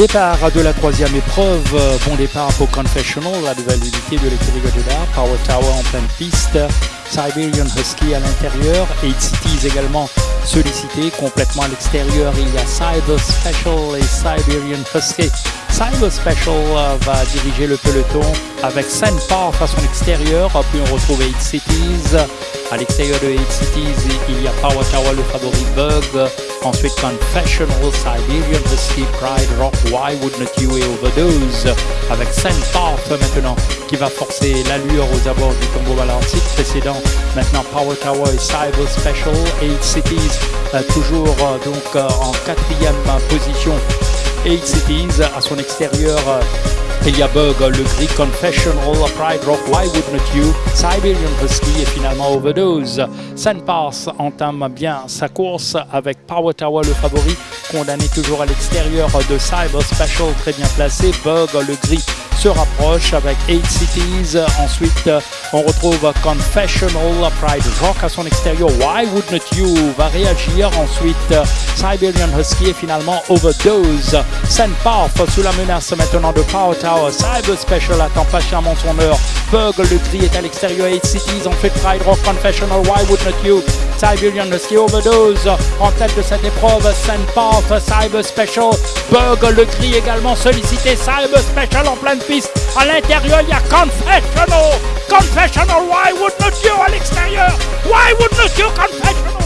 Départ de la troisième épreuve, bon départ pour Confessional, la nouvelle unité de l'écurie Goddard, Power Tower en pleine piste, Siberian Husky à l'intérieur, 8 Cities également sollicité complètement à l'extérieur. Il y a Cyber Special et Siberian Husky. Cyber Special euh, va diriger le peloton avec Sandpark à son extérieur. Puis on retrouve 8 Cities. À l'extérieur de 8 Cities, il y a Power Tower, le favori Bug. Ensuite, Confessional, Siberian Husky, Pride Rock, Why Wouldn't You et Overdose. Avec Sandpark maintenant qui va forcer l'allure aux abords du tombeau balantique précédent. Maintenant, Power Tower et Cyber Special, 8 Cities euh, toujours euh, donc euh, en quatrième position. 8 Cities à son extérieur. Il y a Bug, le gris Confessional, Pride Rock, Why Wouldn't You, Siberian Husky et finalement Overdose. Pass entame bien sa course avec Power Tower le favori, condamné toujours à l'extérieur de Cyber Special, très bien placé. Bug, le gris se rapproche avec 8 Cities. Ensuite, on retrouve Confessional, Pride Rock à son extérieur. Why Wouldn't You va réagir. Ensuite, Siberian Husky et finalement Overdose. Path sous la menace maintenant de Power Tower. Cyber Special attend patiemment son heure. Bug, le gris est à l'extérieur. 8 Cities, ensuite Pride Rock, Confessional, Why Wouldn't You? Siberian Husky Overdose en tête de cette épreuve. Path, Cyber Special. Bug, le gris également sollicité. Cyber Special en pleine à l'intérieur, il y a Confessional. Confessional, why wouldn't you à l'extérieur? Why wouldn't you Confessional?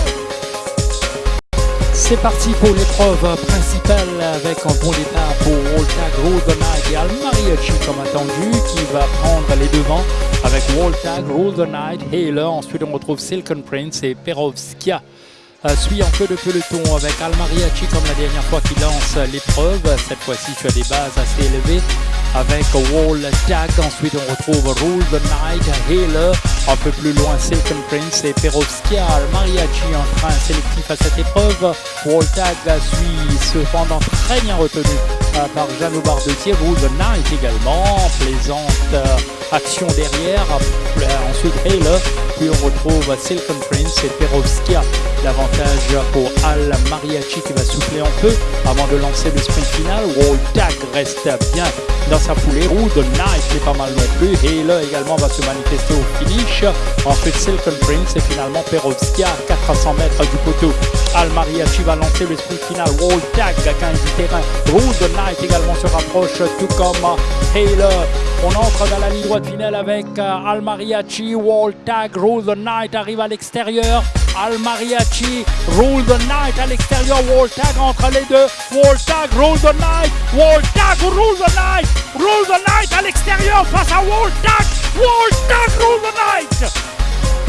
C'est parti pour l'épreuve principale avec un bon départ pour Walter Golden Knight et Almariachi comme attendu qui va prendre les devants avec Walter Golden Knight et là ensuite on retrouve Silken Prince et Perovskia suit en queue de peloton avec Almariachi comme la dernière fois qu'il lance l'épreuve. Cette fois-ci tu as des bases assez élevées avec Wall Tag. Ensuite, on retrouve Rule the Night, Healer. Un peu plus loin, Silken Prince et Perovskia. Mariachi en train sélectif à cette épreuve. Wall Tag suit cependant très bien retenu euh, par Jeannot Bardetier. Rule the Night également. Plaisante action derrière. Ensuite, Healer. Puis on retrouve Silken Prince et Perovskia. L'avantage pour Al Mariachi qui va souffler un peu avant de lancer le sprint final. Wall Tag reste bien dans sa foulée. The Knight est pas mal non plus. Et là également va se manifester au finish. Ensuite Silken Prince et finalement Perovskia à 400 mètres du poteau. Al Mariachi va lancer le sprint final. Wall Tag 15 du terrain. The Knight également se rapproche tout comme Halo. On entre dans la ligne droite finale avec euh, Al Mariachi. Wall Tag. The Knight arrive à l'extérieur. Al Mariachi, Rule the Night à l'extérieur, Wall Tag entre les deux, Wall Tag, Rule the Night, Wall Tag, Rule the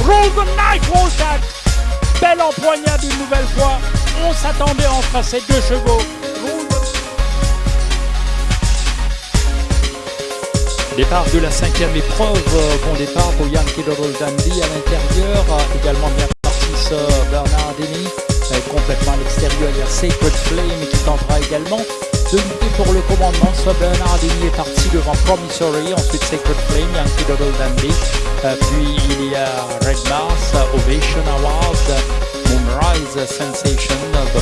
Rule the Night. Belle empoignade une nouvelle fois, on s'attendait entre ces deux chevaux. Départ de la cinquième épreuve, bon départ pour Yankee Doodle Dandy à l'intérieur, également bien Bernardini complètement à l'extérieur. Il y a Sacred Flame qui tentera également lutter pour le commandement. Soit Bernardini est parti devant Promissory, ensuite Sacred Flame, Yankee Doodle Dandy. Euh, puis il y a Red Mars, Ovation Award, Moonrise Sensation, The,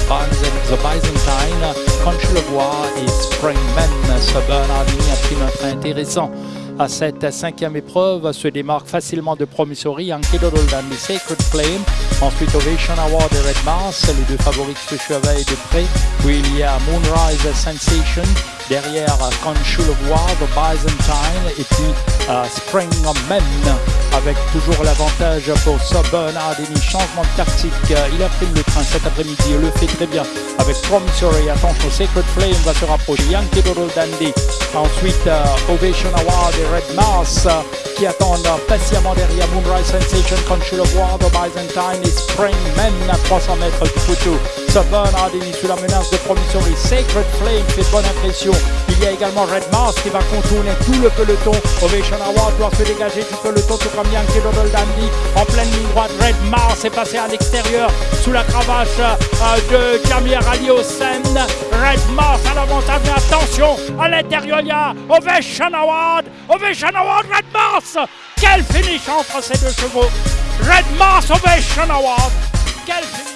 The Byzantine, Conchelevoix et Springman. Ce Bernardini a pris notre intéressant à cette cinquième épreuve se démarque facilement de Promissory, Ankedo Doldan, Sacred Flame, ensuite Ovation Award et Red Mars, les deux favoris se surveillent de près, puis il y a Moonrise Sensation, derrière Conchul War, The Byzantine et puis uh, Spring Men avec toujours l'avantage pour Bernard Demi. Changement de tactique, il a pris le train cet après-midi, il le fait très bien avec Promissory. Attention, Sacred Flame va se rapprocher. Yankee Doodle Dandy. Ensuite, uh, Ovation Award et Red Mars qui attendent patiemment derrière Moonrise Sensation, Conchul War, The Byzantine et Spring Men à 300 mètres du poteau. Bernard Demi sous la menace de Promissory. Sacred Flame fait bonne impression. Il y a également Red Mars qui va contourner tout le peloton. Ovation Award doit se dégager du peloton tout comme Yankee Doodle Dandy en pleine ligne droite. Red Mars est passé à l'extérieur sous la cravache euh, de Ali Hossein. Red Mars à l'avantage, mais attention, à l'intérieur il y a Ovation Award. Ovation Award, Red Mars. Quel finish entre ces deux chevaux. Red Mars, Ovation Award. Quel finish.